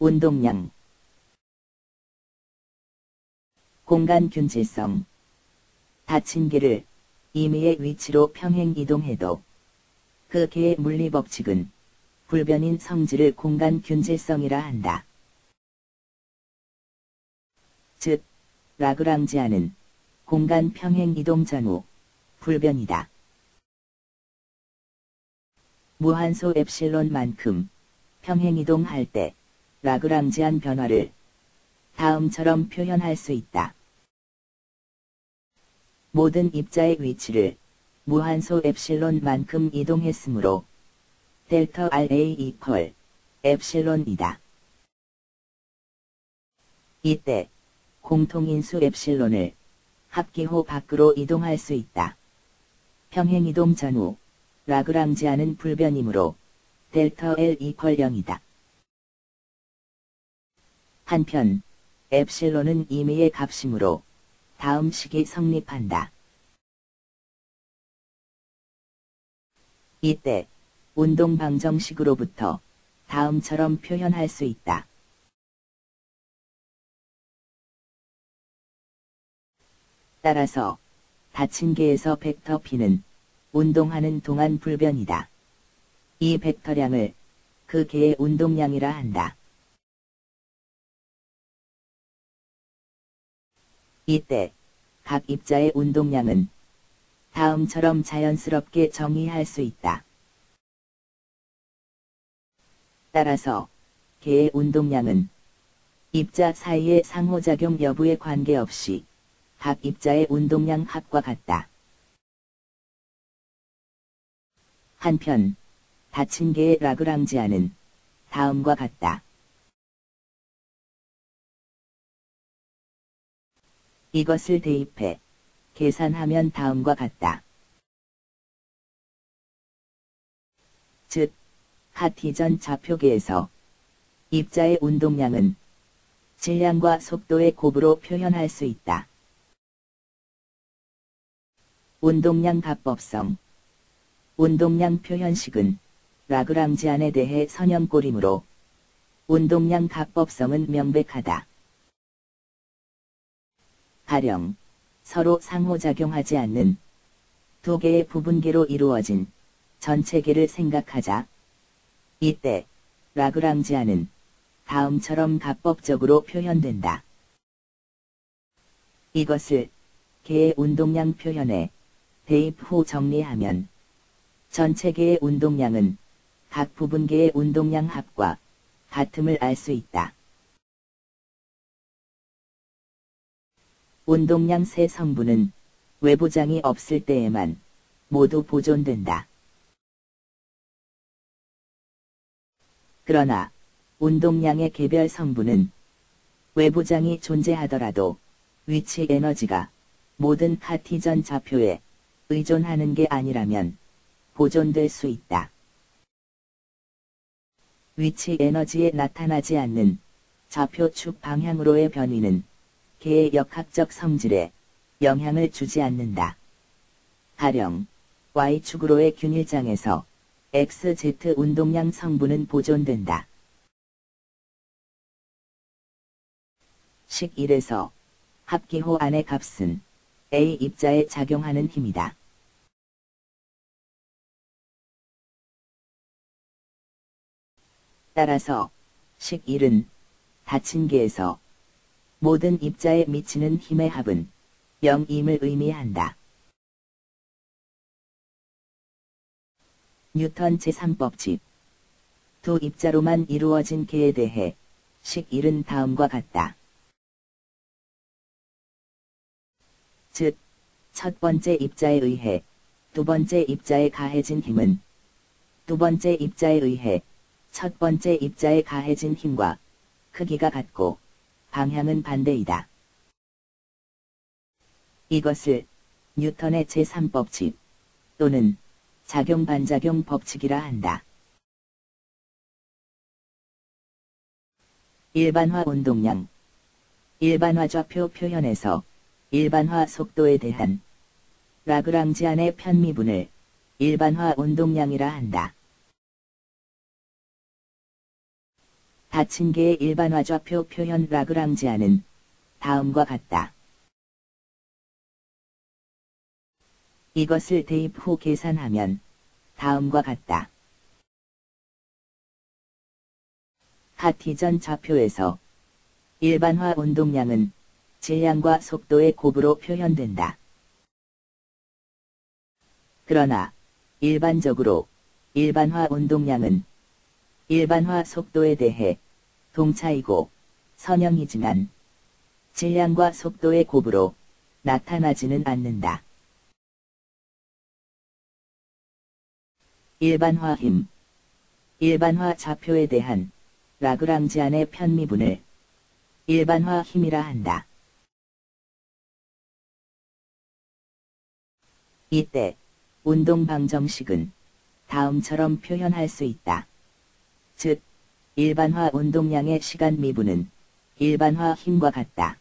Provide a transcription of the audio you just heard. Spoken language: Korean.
운동량 공간 균질성 닫힌 개를 임의의 위치로 평행 이동해도 그 개의 물리 법칙은 불변인 성질을 공간 균질성이라 한다. 즉, 라그랑지아는 공간 평행 이동 전후 불변이다. 무한소 엡실론만큼 평행 이동할 때 라그랑지안 변화를 다음처럼 표현할 수 있다. 모든 입자의 위치를 무한소 엡실론만큼 이동했으므로 델타 RA 이퀄 엡실론이다. 이때 공통인수 엡실론을 합기호 밖으로 이동할 수 있다. 평행이동 전후 라그랑지아는 불변이므로 델타 L 이퀄 0이다. 한편 엡실론은 임의의 값이므로 다음 식이 성립한다. 이때 운동 방정식으로부터 다음처럼 표현할 수 있다. 따라서 닫힌 개에서 벡터 P는 운동하는 동안 불변이다. 이 벡터량을 그 개의 운동량이라 한다. 이때 각 입자의 운동량은 다음처럼 자연스럽게 정의할 수 있다. 따라서 개의 운동량은 입자 사이의 상호작용 여부에 관계없이 각 입자의 운동량 합과 같다. 한편 닫힌 개의 라그랑지아는 다음과 같다. 이것을 대입해 계산하면 다음과 같다. 즉, 카티전 좌표계에서 입자의 운동량은 질량과 속도의 곱으로 표현할 수 있다. 운동량 가법성 운동량 표현식은 라그랑지안에 대해 선형꼴이므로 운동량 가법성은 명백하다. 가령 서로 상호작용하지 않는 두 개의 부분계로 이루어진 전체계를 생각하자. 이때 라그랑지안은 다음처럼 가법적으로 표현된다. 이것을 개의 운동량 표현에 대입 후 정리하면 전체계의 운동량은 각 부분계의 운동량 합과 같음을 알 수 있다. 운동량 세 성분은 외부장이 없을 때에만 모두 보존된다. 그러나 운동량의 개별 성분은 외부장이 존재하더라도 위치 에너지가 모든 카티전 좌표에 의존하는 게 아니라면 보존될 수 있다. 위치 에너지에 나타나지 않는 좌표 축 방향으로의 변위는 개의 역학적 성질에 영향을 주지 않는다. 가령 Y축으로의 균일장에서 XZ 운동량 성분은 보존된다. 식 1에서 합기호 안의 값은 A 입자에 작용하는 힘이다. 따라서 식 1은 닫힌 개에서 모든 입자에 미치는 힘의 합은 0임을 의미한다. 뉴턴 제3법칙 두 입자로만 이루어진 개에 대해 식 1은 다음과 같다. 즉, 첫 번째 입자에 의해 두 번째 입자에 가해진 힘은 두 번째 입자에 의해 첫 번째 입자에 가해진 힘과 크기가 같고 방향은 반대이다. 이것을 뉴턴의 제3법칙 또는 작용-반작용 법칙이라 한다. 일반화 운동량 일반화 좌표 표현에서 일반화 속도에 대한 라그랑지안의 편미분을 일반화 운동량이라 한다. 개의 일반화 좌표 표현 라그랑지아는 다음과 같다. 이것을 대입 후 계산하면 다음과 같다. 카티전 좌표에서 일반화 운동량은 질량과 속도의 곱으로 표현된다. 그러나 일반적으로 일반화 운동량은 일반화 속도에 대해 동차이고 선형이지만 질량과 속도의 곱으로 나타나지는 않는다. 일반화 힘 일반화 좌표에 대한 라그랑지안의 편미분을 일반화 힘이라 한다. 이때 운동 방정식은 다음처럼 표현할 수 있다. 즉, 일반화 운동량의 시간 미분은 일반화 힘과 같다.